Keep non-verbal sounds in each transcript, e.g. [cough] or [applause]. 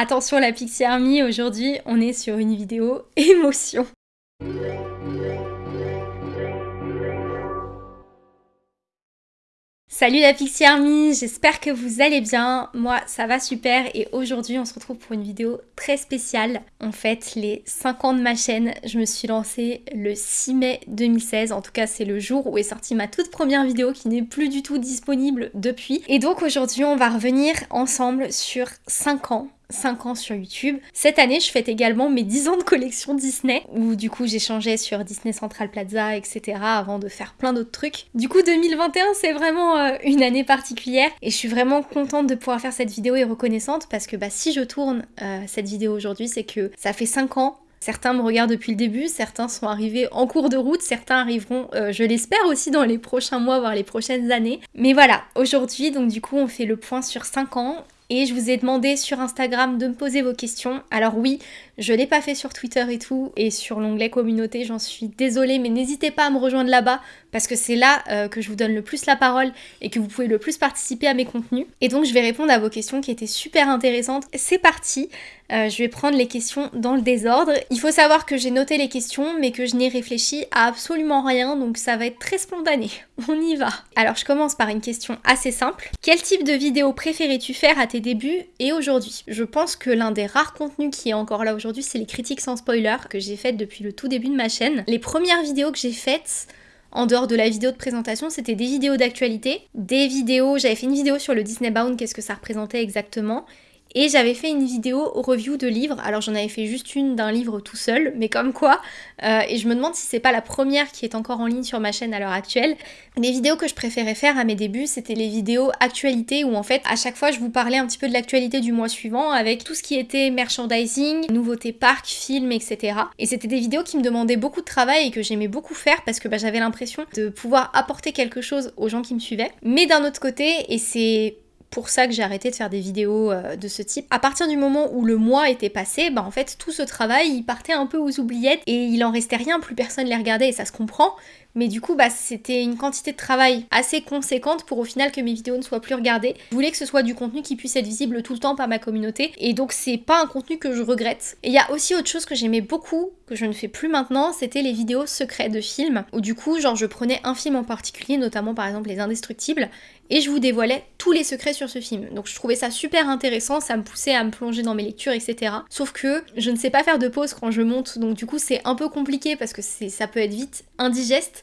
Attention la Pixie Army, aujourd'hui on est sur une vidéo [laughs] émotion. Salut la Pixie Army, j'espère que vous allez bien. Moi ça va super et aujourd'hui on se retrouve pour une vidéo très spéciale. En fait les 5 ans de ma chaîne, je me suis lancée le 6 mai 2016. En tout cas c'est le jour où est sortie ma toute première vidéo qui n'est plus du tout disponible depuis. Et donc aujourd'hui on va revenir ensemble sur 5 ans 5 ans sur YouTube. Cette année, je fête également mes 10 ans de collection Disney, où du coup j'échangeais sur Disney Central Plaza, etc. avant de faire plein d'autres trucs. Du coup, 2021, c'est vraiment euh, une année particulière et je suis vraiment contente de pouvoir faire cette vidéo et reconnaissante parce que bah, si je tourne euh, cette vidéo aujourd'hui, c'est que ça fait 5 ans Certains me regardent depuis le début, certains sont arrivés en cours de route, certains arriveront, euh, je l'espère aussi, dans les prochains mois, voire les prochaines années. Mais voilà, aujourd'hui, donc du coup, on fait le point sur 5 ans et je vous ai demandé sur Instagram de me poser vos questions. Alors oui, je l'ai pas fait sur Twitter et tout, et sur l'onglet communauté, j'en suis désolée, mais n'hésitez pas à me rejoindre là-bas, parce que c'est là euh, que je vous donne le plus la parole et que vous pouvez le plus participer à mes contenus. Et donc je vais répondre à vos questions qui étaient super intéressantes. C'est parti euh, je vais prendre les questions dans le désordre. Il faut savoir que j'ai noté les questions, mais que je n'ai réfléchi à absolument rien, donc ça va être très spontané. [laughs] On y va. Alors je commence par une question assez simple. Quel type de vidéo préférais-tu faire à tes débuts et aujourd'hui? Je pense que l'un des rares contenus qui est encore là aujourd'hui, c'est les critiques sans spoiler que j'ai faites depuis le tout début de ma chaîne. Les premières vidéos que j'ai faites, en dehors de la vidéo de présentation, c'était des vidéos d'actualité, des vidéos, j'avais fait une vidéo sur le Disney Bound, qu'est-ce que ça représentait exactement, et j'avais fait une vidéo review de livres, alors j'en avais fait juste une d'un livre tout seul, mais comme quoi, euh, et je me demande si c'est pas la première qui est encore en ligne sur ma chaîne à l'heure actuelle. Les vidéos que je préférais faire à mes débuts, c'était les vidéos actualité où en fait à chaque fois je vous parlais un petit peu de l'actualité du mois suivant avec tout ce qui était merchandising, nouveautés parcs, films, etc. Et c'était des vidéos qui me demandaient beaucoup de travail et que j'aimais beaucoup faire parce que bah, j'avais l'impression de pouvoir apporter quelque chose aux gens qui me suivaient. Mais d'un autre côté, et c'est pour ça que j'ai arrêté de faire des vidéos euh, de ce type. À partir du moment où le mois était passé, bah en fait tout ce travail il partait un peu aux oubliettes et il en restait rien, plus personne les regardait et ça se comprend. Mais du coup, bah, c'était une quantité de travail assez conséquente pour au final que mes vidéos ne soient plus regardées. Je voulais que ce soit du contenu qui puisse être visible tout le temps par ma communauté. Et donc, c'est pas un contenu que je regrette. Et il y a aussi autre chose que j'aimais beaucoup, que je ne fais plus maintenant, c'était les vidéos secrets de films. Où du coup, genre, je prenais un film en particulier, notamment par exemple Les Indestructibles, et je vous dévoilais tous les secrets sur ce film. Donc je trouvais ça super intéressant, ça me poussait à me plonger dans mes lectures, etc. Sauf que je ne sais pas faire de pause quand je monte, donc du coup c'est un peu compliqué parce que ça peut être vite indigeste.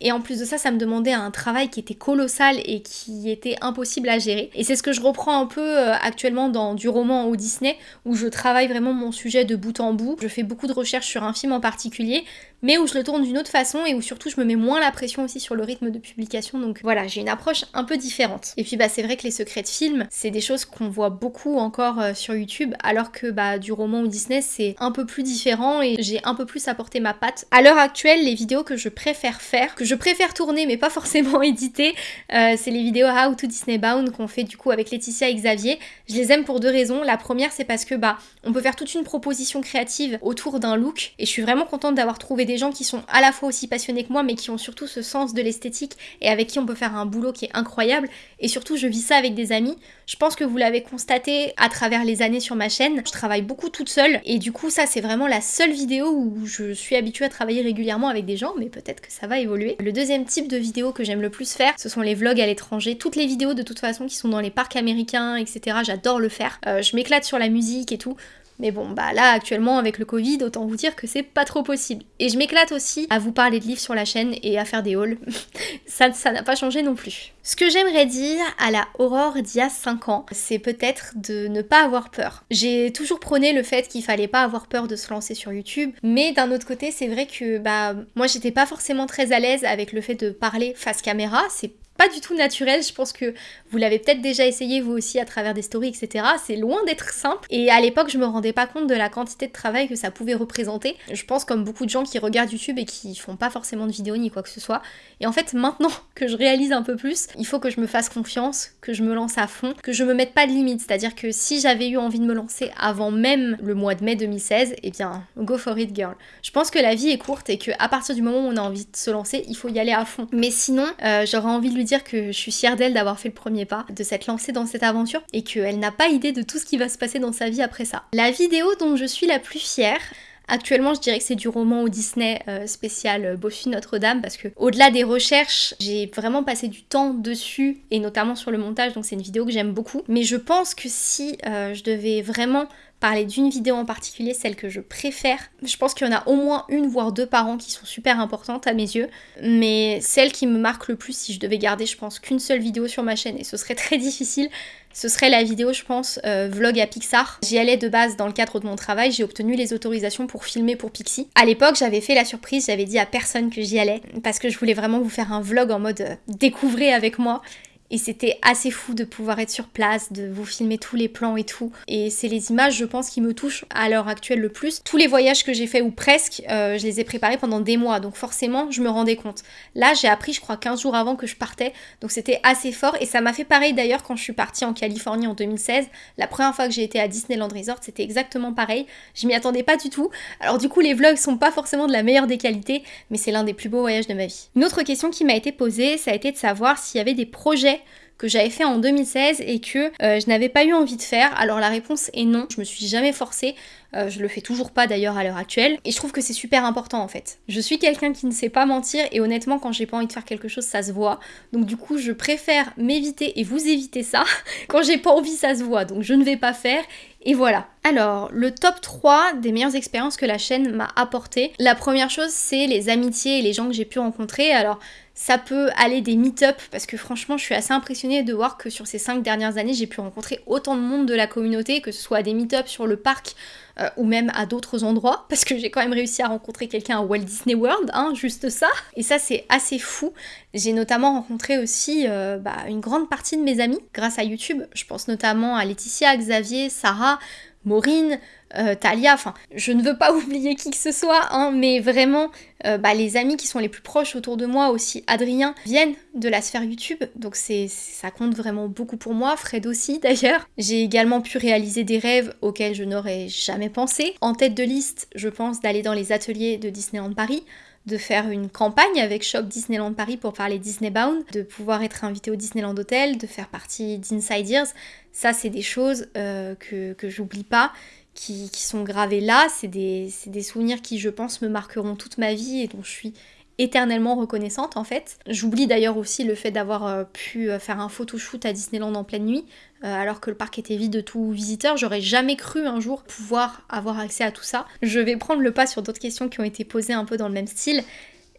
Et en plus de ça, ça me demandait un travail qui était colossal et qui était impossible à gérer. Et c'est ce que je reprends un peu euh, actuellement dans du roman au Disney, où je travaille vraiment mon sujet de bout en bout. Je fais beaucoup de recherches sur un film en particulier, mais où je le tourne d'une autre façon et où surtout je me mets moins la pression aussi sur le rythme de publication. Donc voilà, j'ai une approche un peu différente. Et puis bah c'est vrai que les secrets de films, c'est des choses qu'on voit beaucoup encore euh, sur YouTube, alors que bah du roman ou Disney c'est un peu plus différent et j'ai un peu plus apporté ma patte. À l'heure actuelle, les vidéos que je préfère faire, je préfère tourner mais pas forcément [laughs] éditer, euh, c'est les vidéos How to Disney Bound qu'on fait du coup avec Laetitia et Xavier. Je les aime pour deux raisons. La première c'est parce que bah on peut faire toute une proposition créative autour d'un look et je suis vraiment contente d'avoir trouvé des gens qui sont à la fois aussi passionnés que moi, mais qui ont surtout ce sens de l'esthétique et avec qui on peut faire un boulot qui est incroyable. Et surtout, je vis ça avec des amis. Je pense que vous l'avez constaté à travers les années sur ma chaîne. Je travaille beaucoup toute seule et du coup, ça, c'est vraiment la seule vidéo où je suis habituée à travailler régulièrement avec des gens, mais peut-être que ça va évoluer. Le deuxième type de vidéo que j'aime le plus faire, ce sont les vlogs à l'étranger. Toutes les vidéos de toute façon qui sont dans les parcs américains, etc. J'adore le faire. Euh, je m'éclate sur la musique et tout. Mais bon, bah là actuellement avec le Covid, autant vous dire que c'est pas trop possible. Et je m'éclate aussi à vous parler de livres sur la chaîne et à faire des hauls. [laughs] ça ça n'a pas changé non plus. Ce que j'aimerais dire à la Aurore d'il y a 5 ans, c'est peut-être de ne pas avoir peur. J'ai toujours prôné le fait qu'il fallait pas avoir peur de se lancer sur YouTube, mais d'un autre côté, c'est vrai que bah moi j'étais pas forcément très à l'aise avec le fait de parler face caméra, c'est pas du tout naturel. Je pense que vous l'avez peut-être déjà essayé vous aussi à travers des stories, etc. C'est loin d'être simple. Et à l'époque, je me rendais pas compte de la quantité de travail que ça pouvait représenter. Je pense comme beaucoup de gens qui regardent YouTube et qui font pas forcément de vidéos ni quoi que ce soit. Et en fait, maintenant [laughs] que je réalise un peu plus, il faut que je me fasse confiance, que je me lance à fond, que je me mette pas de limite. C'est-à-dire que si j'avais eu envie de me lancer avant même le mois de mai 2016, eh bien, go for it, girl. Je pense que la vie est courte et que à partir du moment où on a envie de se lancer, il faut y aller à fond. Mais sinon, euh, j'aurais envie de lui dire que je suis fière d'elle d'avoir fait le premier pas, de s'être lancée dans cette aventure et qu'elle n'a pas idée de tout ce qui va se passer dans sa vie après ça. La vidéo dont je suis la plus fière, Actuellement, je dirais que c'est du roman au Disney euh, spécial euh, Buffy Notre-Dame parce que au-delà des recherches, j'ai vraiment passé du temps dessus et notamment sur le montage, donc c'est une vidéo que j'aime beaucoup. Mais je pense que si euh, je devais vraiment parler d'une vidéo en particulier, celle que je préfère. Je pense qu'il y en a au moins une voire deux par an qui sont super importantes à mes yeux, mais celle qui me marque le plus, si je devais garder, je pense qu'une seule vidéo sur ma chaîne, et ce serait très difficile, ce serait la vidéo, je pense, euh, vlog à Pixar. J'y allais de base dans le cadre de mon travail, j'ai obtenu les autorisations pour filmer pour Pixie. À l'époque, j'avais fait la surprise, j'avais dit à personne que j'y allais, parce que je voulais vraiment vous faire un vlog en mode euh, découvrez avec moi. Et c'était assez fou de pouvoir être sur place, de vous filmer tous les plans et tout. Et c'est les images, je pense, qui me touchent à l'heure actuelle le plus. Tous les voyages que j'ai fait, ou presque, euh, je les ai préparés pendant des mois. Donc forcément, je me rendais compte. Là, j'ai appris, je crois, 15 jours avant que je partais. Donc c'était assez fort. Et ça m'a fait pareil d'ailleurs quand je suis partie en Californie en 2016. La première fois que j'ai été à Disneyland Resort, c'était exactement pareil. Je m'y attendais pas du tout. Alors du coup, les vlogs sont pas forcément de la meilleure des qualités, mais c'est l'un des plus beaux voyages de ma vie. Une autre question qui m'a été posée, ça a été de savoir s'il y avait des projets que j'avais fait en 2016 et que euh, je n'avais pas eu envie de faire Alors la réponse est non, je me suis jamais forcée, euh, je le fais toujours pas d'ailleurs à l'heure actuelle et je trouve que c'est super important en fait. Je suis quelqu'un qui ne sait pas mentir et honnêtement quand j'ai pas envie de faire quelque chose ça se voit. Donc du coup je préfère m'éviter et vous éviter ça. [laughs] quand j'ai pas envie ça se voit donc je ne vais pas faire et voilà. Alors, le top 3 des meilleures expériences que la chaîne m'a apporté. La première chose, c'est les amitiés et les gens que j'ai pu rencontrer. Alors, ça peut aller des meet-up parce que franchement je suis assez impressionnée de voir que sur ces 5 dernières années j'ai pu rencontrer autant de monde de la communauté que ce soit à des meet-up sur le parc euh, ou même à d'autres endroits [laughs] parce que j'ai quand même réussi à rencontrer quelqu'un à Walt Disney World, hein, juste ça. Et ça c'est assez fou. J'ai notamment rencontré aussi euh, bah, une grande partie de mes amis grâce à YouTube. Je pense notamment à Laetitia, Xavier, Sarah, Maureen, euh, Talia, enfin, je ne veux pas [laughs] oublier qui que ce soit, hein, mais vraiment, euh, bah, les amis qui sont les plus proches autour de moi, aussi Adrien, viennent de la sphère YouTube, donc c'est ça compte vraiment beaucoup pour moi, Fred aussi [laughs] d'ailleurs. J'ai également pu réaliser des rêves auxquels je n'aurais jamais pensé. En tête de liste, je pense d'aller dans les ateliers de Disneyland Paris, de faire une campagne avec Shop Disneyland Paris pour parler Disney Bound, de pouvoir être invité au Disneyland Hotel, de faire partie d'Inside Ears. Ça, c'est des choses euh, que, que j'oublie pas qui, sont gravés là. C'est des, souvenirs qui, je pense, me marqueront toute ma vie et dont je suis éternellement reconnaissante en fait. J'oublie d'ailleurs aussi le fait d'avoir euh, pu euh, faire un photoshoot à Disneyland en pleine nuit, alors que le parc était vide de tout visiteur. J'aurais jamais cru un jour pouvoir avoir accès à tout ça. Je vais prendre le pas sur d'autres questions qui ont été posées un peu dans le même style.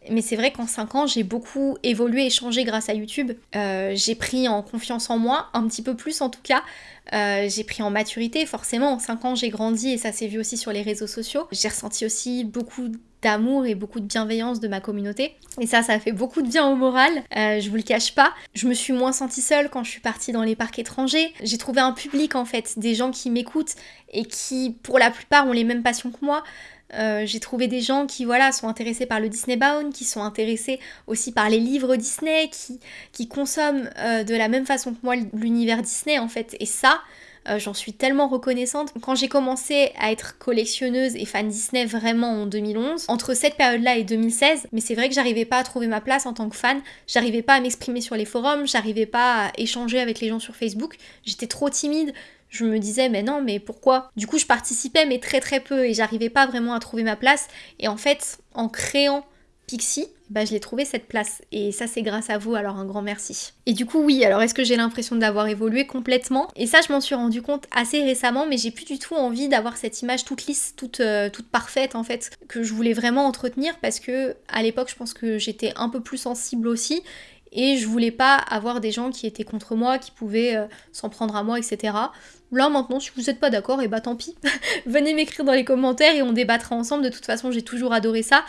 Mais c'est vrai qu'en 5 ans, j'ai beaucoup évolué et changé grâce à YouTube. j'ai pris en confiance en moi, un petit peu plus en tout cas. Euh, j'ai pris en maturité, forcément, en 5 ans j'ai grandi et ça s'est vu aussi sur les réseaux sociaux. J'ai ressenti aussi beaucoup d'amour et beaucoup de bienveillance de ma communauté. Et ça, ça fait beaucoup de bien au moral, euh, je vous le cache pas. Je me suis moins sentie seule quand je suis partie dans les parcs étrangers. J'ai trouvé un public en fait, des gens qui m'écoutent et qui pour la plupart ont les mêmes passions que moi. Euh, j'ai trouvé des gens qui voilà sont intéressés par le Disney Bound, qui sont intéressés aussi par les livres Disney, qui, qui consomment euh, de la même façon que moi l'univers Disney en fait. Et ça, euh, j'en suis tellement reconnaissante. Quand j'ai commencé à être collectionneuse et fan Disney vraiment en 2011, entre cette période-là et 2016, mais c'est vrai que j'arrivais pas à trouver ma place en tant que fan, j'arrivais pas à m'exprimer sur les forums, j'arrivais pas à échanger avec les gens sur Facebook, j'étais trop timide, je me disais mais non mais pourquoi? Du coup je participais mais très très peu et j'arrivais pas vraiment à trouver ma place. Et en fait en créant Pixie, bah, je l'ai trouvé cette place et ça c'est grâce à vous alors un grand merci. Et du coup oui alors est-ce que j'ai l'impression d'avoir évolué complètement? Et ça je m'en suis rendu compte assez récemment mais j'ai plus du tout envie d'avoir cette image toute lisse, toute, euh, toute parfaite en fait que je voulais vraiment entretenir parce que à l'époque je pense que j'étais un peu plus sensible aussi et je voulais pas avoir des gens qui étaient contre moi, qui pouvaient euh, s'en prendre à moi, etc. Là maintenant, si vous n'êtes pas d'accord, et eh bah tant pis. [laughs] Venez m'écrire dans les commentaires et on débattra ensemble. De toute façon, j'ai toujours adoré ça.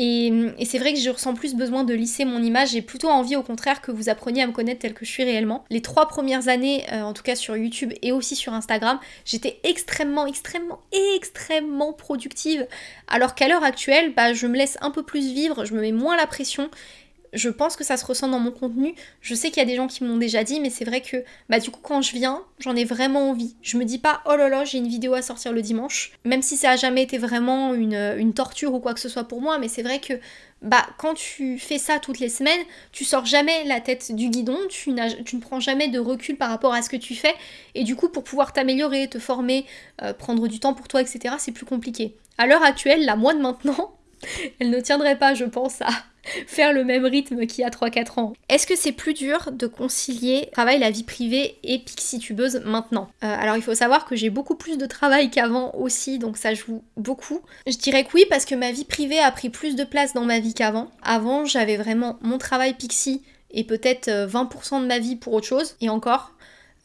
Et, c'est vrai que je ressens plus besoin de lisser mon image. J'ai plutôt envie, au contraire, que vous appreniez à me connaître tel que je suis réellement. Les trois premières années, euh, en tout cas sur YouTube et aussi sur Instagram, j'étais extrêmement, extrêmement, extrêmement productive. Alors qu'à l'heure actuelle, bah, je me laisse un peu plus vivre, je me mets moins la pression je pense que ça se ressent dans mon contenu. Je sais qu'il y a des gens qui m'ont déjà dit, mais c'est vrai que bah du coup quand je viens, j'en ai vraiment envie. Je me dis pas oh là là j'ai une vidéo à sortir le dimanche, même si ça a jamais été vraiment une, une torture ou quoi que ce soit pour moi, mais c'est vrai que bah quand tu fais ça toutes les semaines, tu sors jamais la tête du guidon, tu, ne prends jamais de recul par rapport à ce que tu fais, et du coup pour pouvoir t'améliorer, te former, euh, prendre du temps pour toi, etc., c'est plus compliqué. À l'heure actuelle, la moi de maintenant, [laughs] elle ne tiendrait pas, je pense, à [laughs] faire le même rythme qu'il y a 3-4 ans. Est-ce que c'est plus dur de concilier travail, la vie privée et Pixie Tubeuse maintenant? Euh, Alors il faut savoir que j'ai beaucoup plus de travail qu'avant aussi, donc ça joue beaucoup. Je dirais que oui parce que ma vie privée a pris plus de place dans ma vie qu'avant. Avant j'avais vraiment mon travail Pixie et peut-être 20% euh, de ma vie pour autre chose, et encore,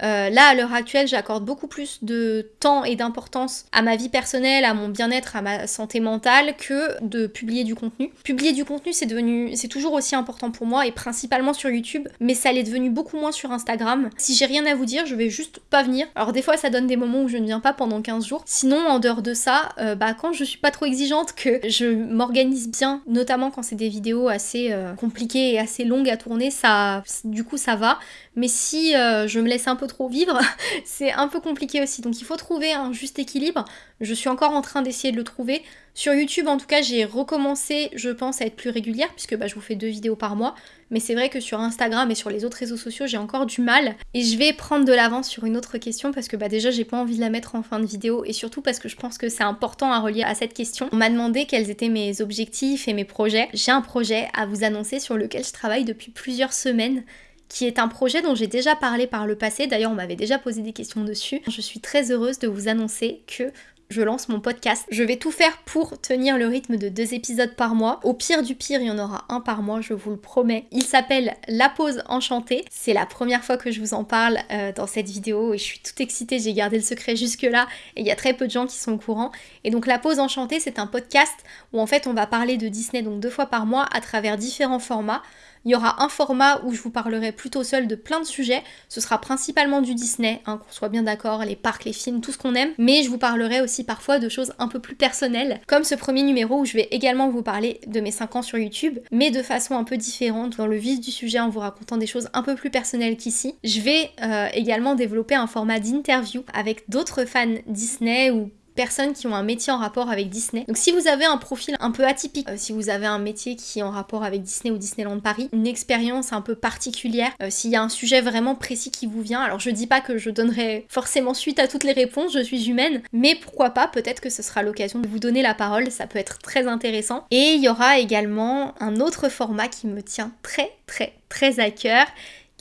euh, là, à l'heure actuelle, j'accorde beaucoup plus de temps et d'importance à ma vie personnelle, à mon bien-être, à ma santé mentale, que de publier du contenu. Publier du contenu, c'est devenu, c'est toujours aussi important pour moi et principalement sur YouTube, mais ça l'est devenu beaucoup moins sur Instagram. Si j'ai rien à vous dire, je vais juste pas venir. Alors des fois, ça donne des moments où je ne viens pas pendant 15 jours. Sinon, en dehors de ça, euh, bah quand je suis pas trop exigeante, que je m'organise bien, notamment quand c'est des vidéos assez euh, compliquées et assez longues à tourner, ça, du coup, ça va. Mais si je me laisse un peu trop trop vivre, [laughs] c'est un peu compliqué aussi. Donc il faut trouver un juste équilibre. Je suis encore en train d'essayer de le trouver. Sur YouTube, en tout cas, j'ai recommencé, je pense, à être plus régulière, puisque bah, je vous fais deux vidéos par mois. Mais c'est vrai que sur Instagram et sur les autres réseaux sociaux, j'ai encore du mal. Et je vais prendre de l'avance sur une autre question, parce que bah, déjà, j'ai pas envie de la mettre en fin de vidéo, et surtout parce que je pense que c'est important à relier à cette question. On m'a demandé quels étaient mes objectifs et mes projets. J'ai un projet à vous annoncer sur lequel je travaille depuis plusieurs semaines qui est un projet dont j'ai déjà parlé par le passé. D'ailleurs, on m'avait déjà posé des questions dessus. Je suis très heureuse de vous annoncer que je lance mon podcast. Je vais tout faire pour tenir le rythme de deux épisodes par mois. Au pire du pire, il y en aura un par mois, je vous le promets. Il s'appelle La pause enchantée. C'est la première fois que je vous en parle euh, dans cette vidéo et je suis toute excitée. J'ai gardé le secret jusque-là et il y a très peu de gens qui sont au courant. Et donc La pause enchantée, c'est un podcast où en fait on va parler de Disney donc deux fois par mois à travers différents formats. Il y aura un format où je vous parlerai plutôt seul de plein de sujets. Ce sera principalement du Disney, hein, qu'on soit bien d'accord, les parcs, les films, tout ce qu'on aime. Mais je vous parlerai aussi parfois de choses un peu plus personnelles, comme ce premier numéro où je vais également vous parler de mes 5 ans sur YouTube, mais de façon un peu différente, dans le vif du sujet en vous racontant des choses un peu plus personnelles qu'ici. Je vais euh, également développer un format d'interview avec d'autres fans Disney ou personnes qui ont un métier en rapport avec Disney. Donc si vous avez un profil un peu atypique, euh, si vous avez un métier qui est en rapport avec Disney ou Disneyland Paris, une expérience un peu particulière, euh, s'il y a un sujet vraiment précis qui vous vient, alors je dis pas que je donnerai forcément suite à toutes les réponses, je suis humaine, mais pourquoi pas, peut-être que ce sera l'occasion de vous donner la parole, ça peut être très intéressant. Et il y aura également un autre format qui me tient très très très à cœur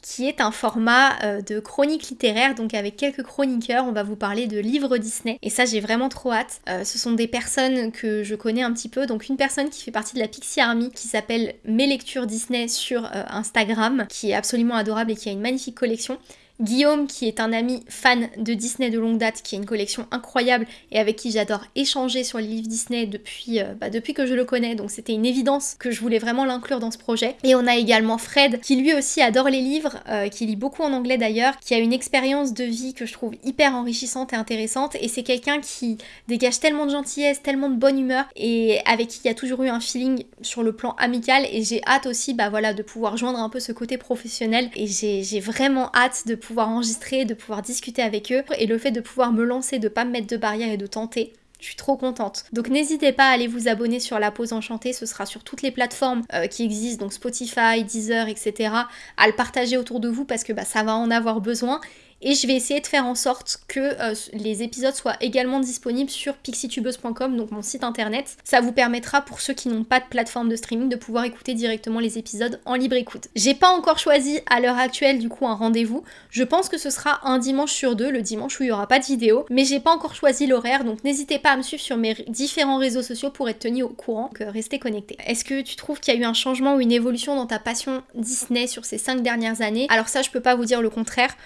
qui est un format euh, de chronique littéraire, donc avec quelques chroniqueurs, on va vous parler de livres Disney. Et ça, j'ai vraiment trop hâte. Euh, ce sont des personnes que je connais un petit peu, donc une personne qui fait partie de la Pixie Army, qui s'appelle Mes lectures Disney sur euh, Instagram, qui est absolument adorable et qui a une magnifique collection. Guillaume, qui est un ami fan de Disney de longue date, qui a une collection incroyable et avec qui j'adore échanger sur les livres Disney depuis, euh, bah, depuis que je le connais, donc c'était une évidence que je voulais vraiment l'inclure dans ce projet. Et on a également Fred, qui lui aussi adore les livres, euh, qui lit beaucoup en anglais d'ailleurs, qui a une expérience de vie que je trouve hyper enrichissante et intéressante, et c'est quelqu'un qui dégage tellement de gentillesse, tellement de bonne humeur, et avec qui il y a toujours eu un feeling sur le plan amical, et j'ai hâte aussi bah, voilà, de pouvoir joindre un peu ce côté professionnel, et j'ai vraiment hâte de pouvoir enregistrer, de pouvoir discuter avec eux et le fait de pouvoir me lancer, de pas me mettre de barrière et de tenter. Je suis trop contente. Donc n'hésitez pas à aller vous abonner sur La Pause Enchantée, ce sera sur toutes les plateformes euh, qui existent, donc Spotify, Deezer, etc. À le partager autour de vous parce que bah, ça va en avoir besoin. Et je vais essayer de faire en sorte que euh, les épisodes soient également disponibles sur pixitubeuse.com, donc mon site internet. Ça vous permettra pour ceux qui n'ont pas de plateforme de streaming de pouvoir écouter directement les épisodes en libre écoute. J'ai pas encore choisi à l'heure actuelle du coup un rendez-vous. Je pense que ce sera un dimanche sur deux, le dimanche où il n'y aura pas de vidéo, mais j'ai pas encore choisi l'horaire, donc n'hésitez pas à me suivre sur mes différents réseaux sociaux pour être tenu au courant, que restez connectés. Est-ce que tu trouves qu'il y a eu un changement ou une évolution dans ta passion Disney sur ces cinq dernières années? Alors ça, je peux pas vous dire le contraire.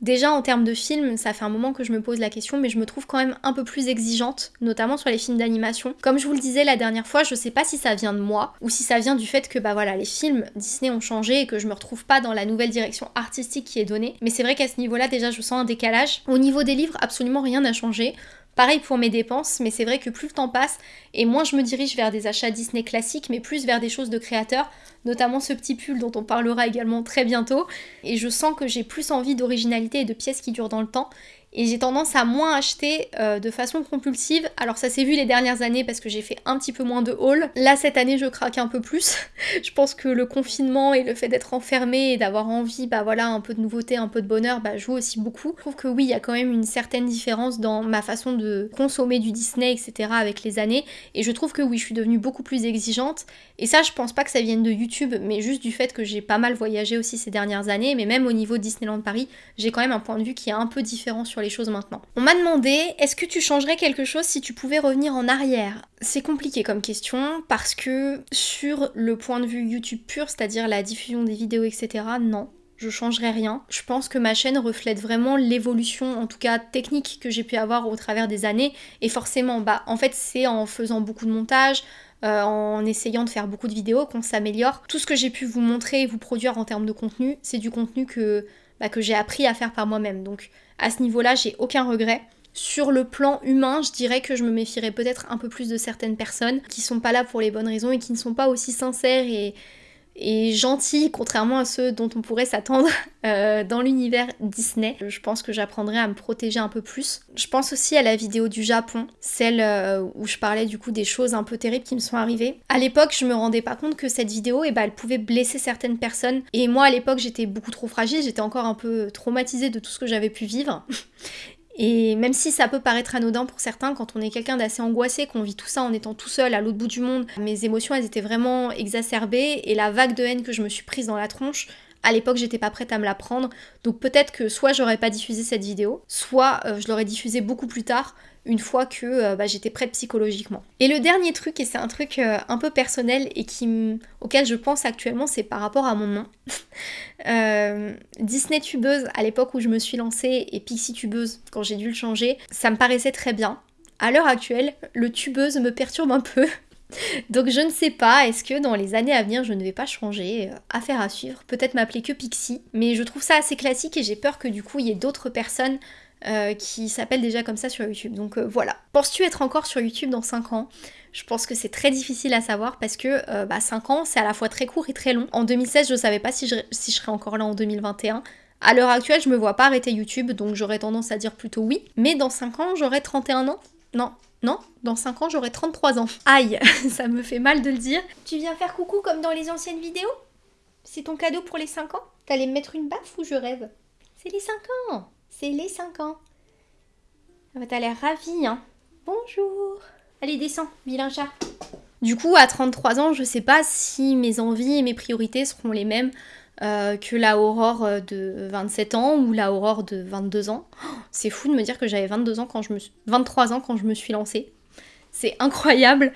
Déjà en termes de films, ça fait un moment que je me pose la question, mais je me trouve quand même un peu plus exigeante, notamment sur les films d'animation. Comme je vous le disais la dernière fois, je sais pas si ça vient de moi ou si ça vient du fait que bah voilà, les films Disney ont changé et que je me retrouve pas dans la nouvelle direction artistique qui est donnée. Mais c'est vrai qu'à ce niveau-là, déjà, je sens un décalage. Au niveau des livres, absolument rien n'a changé. Pareil pour mes dépenses, mais c'est vrai que plus le temps passe et moins je me dirige vers des achats Disney classiques, mais plus vers des choses de créateurs, notamment ce petit pull dont on parlera également très bientôt. Et je sens que j'ai plus envie d'originalité et de pièces qui durent dans le temps et j'ai tendance à moins acheter euh, de façon compulsive. Alors ça s'est vu les dernières années parce que j'ai fait un petit peu moins de haul. Là cette année je craque un peu plus. [laughs] je pense que le confinement et le fait d'être enfermé et d'avoir envie bah voilà un peu de nouveauté, un peu de bonheur bah joue aussi beaucoup. Je trouve que oui il y a quand même une certaine différence dans ma façon de consommer du Disney etc avec les années et je trouve que oui je suis devenue beaucoup plus exigeante et ça je pense pas que ça vienne de YouTube mais juste du fait que j'ai pas mal voyagé aussi ces dernières années mais même au niveau Disneyland Paris j'ai quand même un point de vue qui est un peu différent sur choses maintenant. On m'a demandé est-ce que tu changerais quelque chose si tu pouvais revenir en arrière? C'est compliqué comme question parce que sur le point de vue YouTube pur, c'est-à-dire la diffusion des vidéos, etc., non. Je changerais rien. Je pense que ma chaîne reflète vraiment l'évolution, en tout cas technique, que j'ai pu avoir au travers des années. Et forcément, bah, en fait, c'est en faisant beaucoup de montage, euh, en essayant de faire beaucoup de vidéos qu'on s'améliore. Tout ce que j'ai pu vous montrer et vous produire en termes de contenu, c'est du contenu que, bah, que j'ai appris à faire par moi-même. Donc à ce niveau-là, j'ai aucun regret. Sur le plan humain, je dirais que je me méfierais peut-être un peu plus de certaines personnes qui sont pas là pour les bonnes raisons et qui ne sont pas aussi sincères et, et gentil, contrairement à ceux dont on pourrait s'attendre [laughs] euh, dans l'univers Disney. Je pense que j'apprendrai à me protéger un peu plus. Je pense aussi à la vidéo du Japon, celle euh, où je parlais du coup des choses un peu terribles qui me sont arrivées. À l'époque, je me rendais pas compte que cette vidéo, eh ben, elle pouvait blesser certaines personnes. Et moi, à l'époque, j'étais beaucoup trop fragile, j'étais encore un peu traumatisée de tout ce que j'avais pu vivre. [laughs] Et même si ça peut paraître anodin pour certains, quand on est quelqu'un d'assez angoissé, qu'on vit tout ça en étant tout seul à l'autre bout du monde, mes émotions elles étaient vraiment exacerbées et la vague de haine que je me suis prise dans la tronche, à l'époque j'étais pas prête à me la prendre. Donc peut-être que soit j'aurais pas diffusé cette vidéo, soit euh, je l'aurais diffusée beaucoup plus tard une fois que euh, bah, j'étais prête psychologiquement. Et le dernier truc, et c'est un truc euh, un peu personnel et qui auquel je pense actuellement, c'est par rapport à mon nom. [laughs] Euh, Disney tubeuse à l'époque où je me suis lancée et Pixie tubeuse quand j'ai dû le changer, ça me paraissait très bien. À l'heure actuelle, le tubeuse me perturbe un peu. [laughs] Donc je ne sais pas, est-ce que dans les années à venir je ne vais pas changer Affaire à suivre, peut-être m'appeler que Pixie, mais je trouve ça assez classique et j'ai peur que du coup il y ait d'autres personnes euh, qui s'appelle déjà comme ça sur YouTube. Donc euh, voilà. Penses-tu être encore sur YouTube dans 5 ans? Je pense que c'est très difficile à savoir parce que euh, bah, 5 ans, c'est à la fois très court et très long. En 2016, je ne savais pas si je, si je serais encore là en 2021. À l'heure actuelle, je me vois pas arrêter YouTube, donc j'aurais tendance à dire plutôt oui. Mais dans 5 ans, j'aurai 31 ans? Non, non, dans 5 ans, j'aurai 33 ans. Aïe, [laughs] ça me fait mal de le dire. Tu viens faire coucou comme dans les anciennes vidéos? C'est ton cadeau pour les 5 ans? T'allais me mettre une baffe ou je rêve? C'est les 5 ans c'est les 5 ans. Ah bah, t'as l'air ravie, hein. Bonjour. Allez, descends, vilain chat. Du coup, à 33 ans, je sais pas si mes envies et mes priorités seront les mêmes euh, que la Aurore de 27 ans ou la Aurore de 22 ans. Oh, c'est fou de me dire que j'avais 22 ans quand je me 23 ans quand je me suis lancée. C'est incroyable.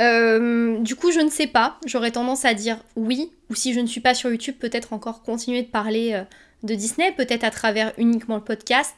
Euh, du coup, je ne sais pas. J'aurais tendance à dire oui. Ou si je ne suis pas sur YouTube, peut-être encore continuer de parler euh, de Disney, peut-être à travers uniquement le podcast,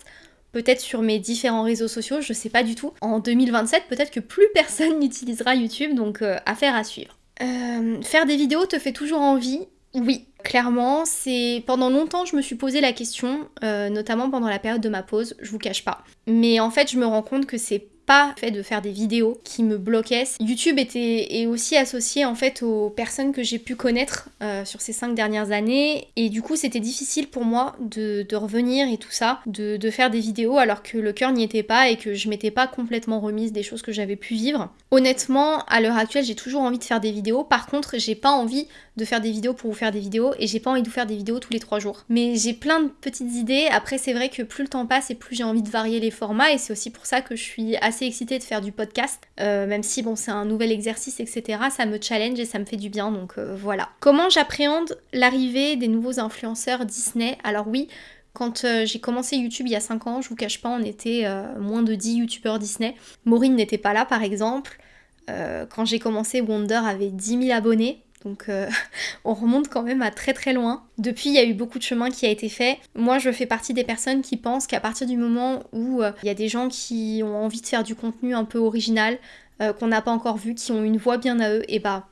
peut-être sur mes différents réseaux sociaux, je sais pas du tout. En 2027, peut-être que plus personne [laughs] n'utilisera YouTube, donc euh, affaire à suivre. Euh, faire des vidéos te fait toujours envie? Oui, clairement, c'est pendant longtemps je me suis posé la question, euh, notamment pendant la période de ma pause, je vous cache pas. Mais en fait, je me rends compte que c'est fait de faire des vidéos qui me bloquaient. YouTube était est aussi associé en fait aux personnes que j'ai pu connaître euh, sur ces cinq dernières années et du coup c'était difficile pour moi de, revenir et tout ça, de, de, faire des vidéos alors que le cœur n'y était pas et que je m'étais pas complètement remise des choses que j'avais pu vivre. Honnêtement, à l'heure actuelle j'ai toujours envie de faire des vidéos, par contre j'ai pas envie de faire des vidéos pour vous faire des vidéos et j'ai pas envie de vous faire des vidéos tous les trois jours. Mais j'ai plein de petites idées, après c'est vrai que plus le temps passe et plus j'ai envie de varier les formats et c'est aussi pour ça que je suis assez excitée de faire du podcast, euh, même si bon c'est un nouvel exercice etc, ça me challenge et ça me fait du bien donc euh, voilà. Comment j'appréhende l'arrivée des nouveaux influenceurs Disney? Alors oui, quand euh, j'ai commencé YouTube il y a 5 ans, je vous cache pas, on était moins de 10 youtubeurs Disney. Maureen n'était pas là par exemple. quand j'ai commencé, Wonder avait 10 000 abonnés. Donc euh, [laughs] on remonte quand même à très très loin. Depuis, il y a eu beaucoup de chemin qui a été fait. Moi, je fais partie des personnes qui pensent qu'à partir du moment où euh, il y a des gens qui ont envie de faire du contenu un peu original, euh, qu'on n'a pas encore vu, qui ont une voix bien à eux, et bah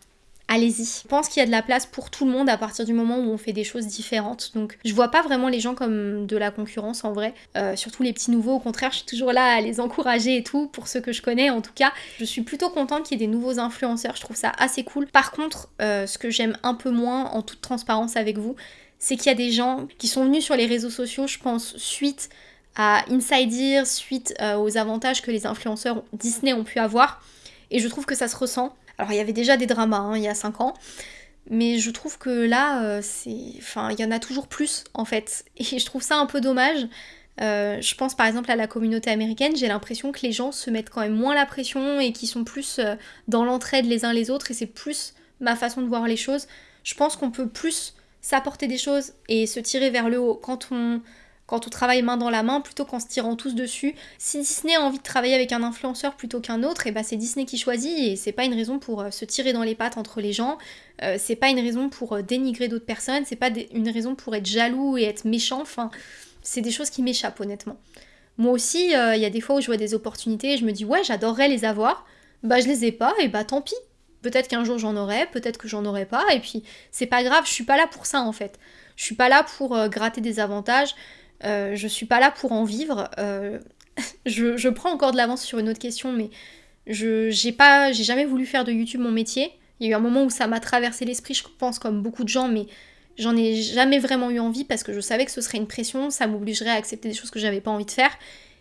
allez-y. Je pense qu'il y a de la place pour tout le monde à partir du moment où on fait des choses différentes. Donc je vois pas vraiment les gens comme de la concurrence en vrai. Euh, surtout les petits nouveaux, au contraire, je suis toujours là à les encourager et tout, pour ceux que je connais en tout cas. Je suis plutôt contente qu'il y ait des nouveaux influenceurs, je trouve ça assez cool. Par contre, euh, ce que j'aime un peu moins, en toute transparence avec vous, c'est qu'il y a des gens qui sont venus sur les réseaux sociaux, je pense, suite à Inside suite euh, aux avantages que les influenceurs Disney ont pu avoir. Et je trouve que ça se ressent. Alors il y avait déjà des dramas hein, il y a 5 ans. Mais je trouve que là, euh, c'est. Enfin, il y en a toujours plus en fait. Et je trouve ça un peu dommage. Euh, je pense par exemple à la communauté américaine, j'ai l'impression que les gens se mettent quand même moins la pression et qui sont plus dans l'entraide les uns les autres et c'est plus ma façon de voir les choses. Je pense qu'on peut plus s'apporter des choses et se tirer vers le haut quand on quand on travaille main dans la main plutôt qu'en se tirant tous dessus. Si Disney a envie de travailler avec un influenceur plutôt qu'un autre, et eh ben, c'est Disney qui choisit et c'est pas une raison pour euh, se tirer dans les pattes entre les gens, euh, c'est pas une raison pour euh, dénigrer d'autres personnes, c'est pas une raison pour être jaloux et être méchant, enfin c'est des choses qui m'échappent honnêtement. Moi aussi, il y a des fois où je vois des opportunités et je me dis ouais j'adorerais les avoir, bah je les ai pas et bah tant pis. Peut-être qu'un jour j'en aurai, peut-être que j'en aurai pas, et puis c'est pas grave, je suis pas là pour ça en fait. Je suis pas là pour gratter des avantages, euh, je suis pas là pour en vivre. Euh, [laughs] je, prends encore de l'avance sur une autre question, mais je j'ai pas, j'ai jamais voulu faire de YouTube mon métier. Il y a eu un moment où ça m'a traversé l'esprit, je pense, comme beaucoup de gens, mais j'en ai jamais vraiment eu envie parce que je savais que ce serait une pression, ça m'obligerait à accepter des choses que j'avais pas envie de faire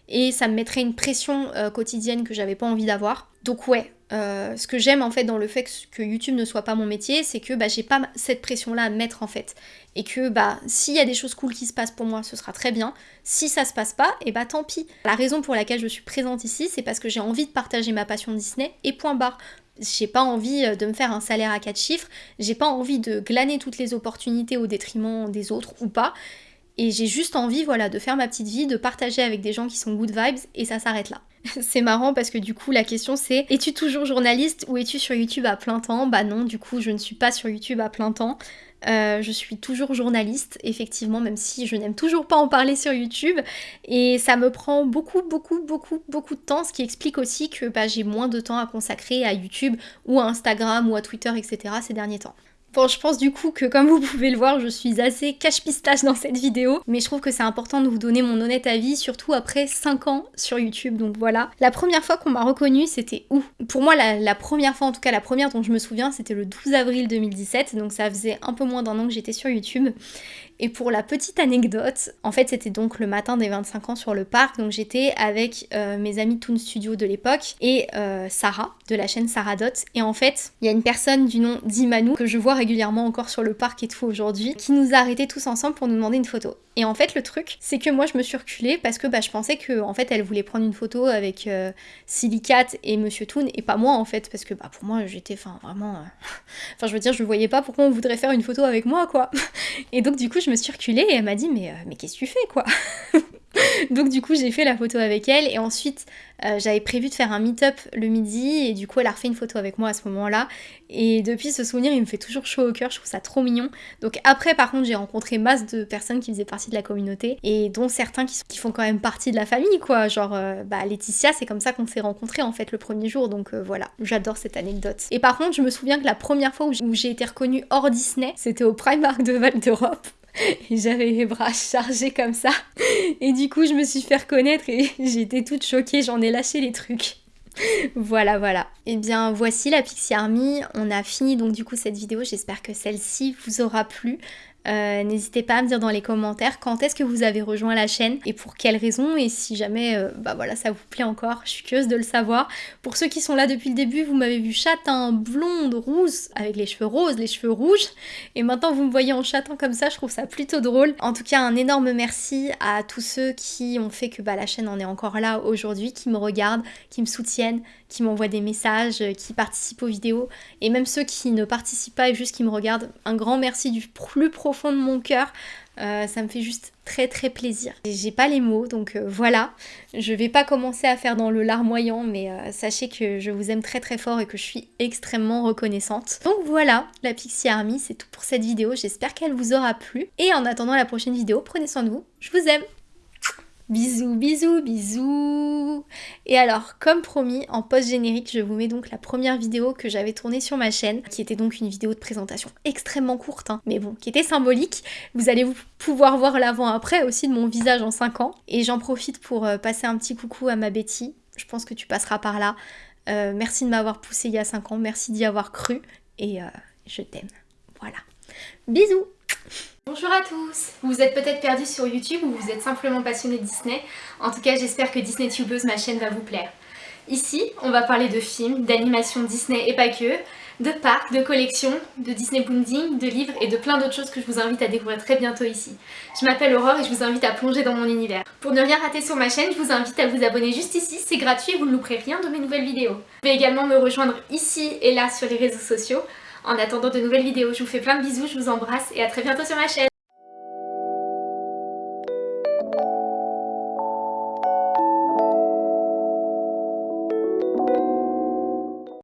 et ça me mettrait une pression euh, quotidienne que j'avais pas envie d'avoir. Donc ouais, euh, ce que j'aime en fait dans le fait que, YouTube ne soit pas mon métier, c'est que bah, j'ai pas cette pression-là à mettre en fait. Et que bah s'il y a des choses cool qui se passent pour moi, ce sera très bien. Si ça se passe pas, et bah tant pis. La raison pour laquelle je suis présente ici, c'est parce que j'ai envie de partager ma passion Disney et point barre. J'ai pas envie euh, de me faire un salaire à 4 chiffres, j'ai pas envie de glaner toutes les opportunités au détriment des autres ou pas. Et j'ai juste envie, voilà, de faire ma petite vie, de partager avec des gens qui sont good vibes, et ça s'arrête là. [laughs] c'est marrant parce que du coup la question c'est es-tu toujours journaliste ou es-tu sur YouTube à plein temps? Bah non, du coup je ne suis pas sur YouTube à plein temps. Euh, je suis toujours journaliste, effectivement, même si je n'aime toujours pas en parler sur YouTube. Et ça me prend beaucoup, beaucoup, beaucoup, beaucoup de temps, ce qui explique aussi que bah, j'ai moins de temps à consacrer à YouTube ou à Instagram ou à Twitter, etc. ces derniers temps. Bon, je pense du coup que comme vous pouvez le voir, je suis assez cache-pistache dans cette vidéo, mais je trouve que c'est important de vous donner mon honnête avis, surtout après 5 ans sur YouTube, donc voilà. La première fois qu'on m'a reconnue, c'était où? Pour moi, la, première fois, en tout cas la première dont je me souviens, c'était le 12 avril 2017, donc ça faisait un peu moins d'un an que j'étais sur YouTube. Et pour la petite anecdote, en fait c'était donc le matin des 25 ans sur le parc, donc j'étais avec euh, mes amis Toon Studio de l'époque et euh, Sarah de la chaîne Sarah Dot. Et en fait, il y a une personne du nom d'Imanu que je vois régulièrement encore sur le parc et tout aujourd'hui, qui nous a arrêtés tous ensemble pour nous demander une photo. Et en fait le truc, c'est que moi je me suis reculée parce que bah, je pensais que en fait elle voulait prendre une photo avec euh, Silicate et Monsieur Toon et pas moi en fait parce que bah pour moi j'étais enfin vraiment, [laughs] enfin je veux dire je voyais pas pourquoi on voudrait faire une photo avec moi quoi. [laughs] et donc du coup je me suis reculée et elle m'a dit mais, euh, mais qu'est-ce que tu fais quoi? [laughs] [laughs] Donc du coup j'ai fait la photo avec elle et ensuite euh, j'avais prévu de faire un meet-up le midi et du coup elle a refait une photo avec moi à ce moment-là. Et depuis ce souvenir il me fait toujours chaud au cœur, je trouve ça trop mignon. Donc après par contre j'ai rencontré masse de personnes qui faisaient partie de la communauté et dont certains qui, font quand même partie de la famille quoi, genre euh, bah Laetitia c'est comme ça qu'on s'est rencontrés en fait le premier jour. Donc euh, voilà, j'adore cette anecdote. Et par contre je me souviens que la première fois où j'ai été reconnue hors Disney c'était au Primark de Val d'Europe [laughs] j'avais les bras chargés comme ça. Et du coup, je me suis fait reconnaître et [laughs] j'étais toute choquée, j'en ai lâché les trucs. voilà, voilà. Et eh bien, voici la Pixie Army. On a fini donc du coup cette vidéo. J'espère que celle-ci vous aura plu. Euh, n'hésitez pas à me dire dans les commentaires quand est-ce que vous avez rejoint la chaîne et pour quelles raisons et si jamais euh, bah voilà ça vous plaît encore, je suis curieuse de le savoir. Pour ceux qui sont là depuis le début, vous m'avez vu châtain, blonde, rousse, avec les cheveux roses, les cheveux rouges et maintenant vous me voyez en châtain comme ça, je trouve ça plutôt drôle. En tout cas un énorme merci à tous ceux qui ont fait que bah, la chaîne en est encore là aujourd'hui, qui me regardent, qui me soutiennent, qui m'envoient des messages, qui participent aux vidéos et même ceux qui ne participent pas et juste qui me regardent, un grand merci du plus profond fond de mon cœur. Euh, ça me fait juste très très plaisir. J'ai pas les mots, donc euh, voilà. Je vais pas commencer à faire dans le larmoyant, mais euh, sachez que je vous aime très très fort et que je suis extrêmement reconnaissante. Donc voilà, la Pixie Army, c'est tout pour cette vidéo. J'espère qu'elle vous aura plu. Et en attendant la prochaine vidéo, prenez soin de vous. Je vous aime Bisous, bisous, bisous Et alors, comme promis, en post-générique, je vous mets donc la première vidéo que j'avais tournée sur ma chaîne, qui était donc une vidéo de présentation extrêmement courte, hein, mais bon, qui était symbolique. Vous allez pouvoir voir l'avant-après aussi de mon visage en 5 ans. Et j'en profite pour euh, passer un petit coucou à ma Betty. Je pense que tu passeras par là. Euh, merci de m'avoir poussé il y a 5 ans, merci d'y avoir cru, et euh, je t'aime. Voilà. Bisous Bonjour à tous Vous êtes peut-être perdus sur YouTube ou vous êtes simplement passionné de Disney. En tout cas, j'espère que Disney Tubeuse, ma chaîne, va vous plaire. Ici, on va parler de films, d'animation Disney et pas que, de parcs, de collections, de Disney Bunding, de livres et de plein d'autres choses que je vous invite à découvrir très bientôt ici. Je m'appelle Aurore et je vous invite à plonger dans mon univers. Pour ne rien rater sur ma chaîne, je vous invite à vous abonner juste ici, c'est gratuit et vous ne louperez rien de mes nouvelles vidéos. Vous pouvez également me rejoindre ici et là sur les réseaux sociaux. En attendant de nouvelles vidéos, je vous fais plein de bisous, je vous embrasse et à très bientôt sur ma chaîne